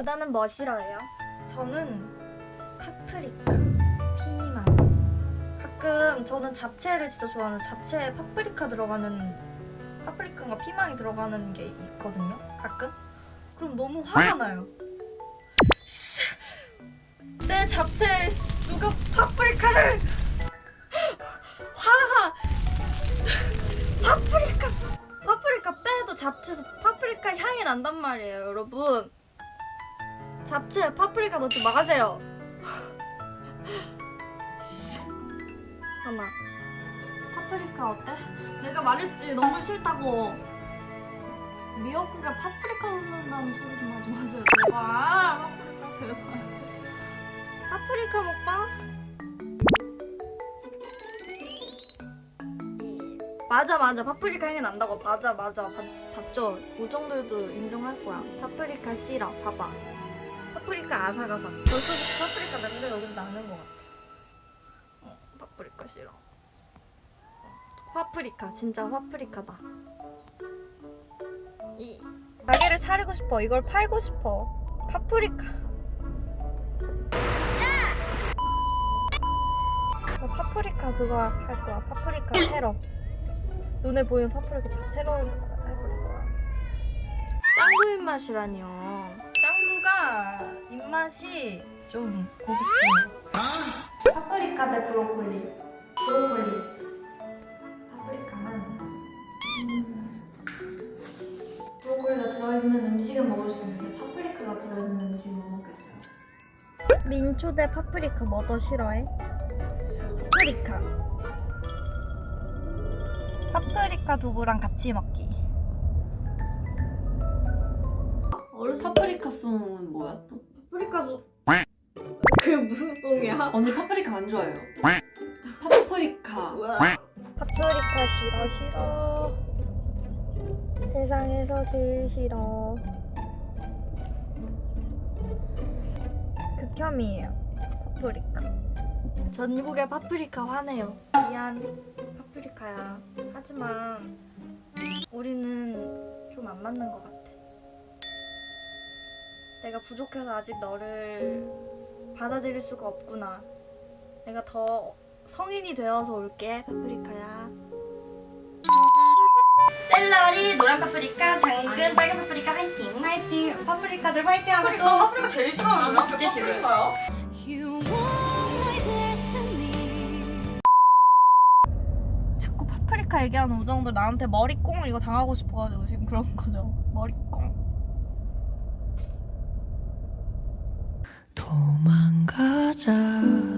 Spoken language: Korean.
루다는 뭐 싫어해요? 저는 파프리카, 피망. 가끔 저는 잡채를 진짜 좋아하는 잡채에 파프리카 들어가는 파프리카가 피망이 들어가는 게 있거든요. 가끔. 그럼 너무 화가 나요. 씨, 내 잡채에 누가 파프리카를 화가 파프리카 파프리카 빼도 잡채에서 파프리카 향이 난단 말이에요, 여러분. 잡채에 파프리카 넣지 마세요. 씨. 하나. 파프리카 어때? 내가 말했지 너무 싫다고. 미역국에 파프리카 넣는다는 소리 좀 하지 마세요, 제발. 파프리카 제발. 파프리카 먹방? 맞아 맞아 파프리카 향이 난다고 맞아 맞아 봤, 봤죠 고정들도 인정할 거야 파프리카 싫어 봐봐 파프리카 아삭아삭 벌써부터 파프리카 냄새가 여기서 나는 것 같아. 어, 파프리카 싫어. 어, 파프리카 진짜 파프리카다. 이 가게를 차리고 싶어. 이걸 팔고 싶어. 파프리카. 나 파프리카 그거 할 거야. 파프리카 테러. 눈에 보이는 파프리카 다 테러 해버릴 거야. 짱구 입맛이라니요 입맛이 좀 고급지네. 파프리카 대 브로콜리. 브로콜리. 파프리카는 음, 브로콜리가 들어있는 음식은 먹을 수 있는데 파프리카가 들어있는 음식은 못 먹겠어요. 민초 대 파프리카 뭐 더 싫어해? 파프리카. 파프리카 두부랑 같이 먹기 어렸을 파프리카 송은 뭐야 또? 파프리카 두 그게 무슨 송이야? 언니 파프리카 안 좋아해요. 파프리카. 파프리카 싫어 싫어. 세상에서 제일 싫어. 극혐이에요 파프리카. 전국의 파프리카 화내요. 미안 파프리카야. 하지만 우리는 좀 안 맞는 것 같아 내가 부족해서 아직 너를 받아들일 수가 없구나. 내가 더 성인이 되어서 올게 파프리카야. 샐러리 노란 파프리카 당근 빨간 파프리카 화이팅. 화이팅. 파프리카들 화이팅 하고 또. 파프리카 제일 싫어하는 나 진짜 싫어요 자꾸 파프리카 얘기하는 우정들 나한테 머리꽁 이거 당하고 싶어가지고 지금 그런 거죠. 머리꽁 도망가자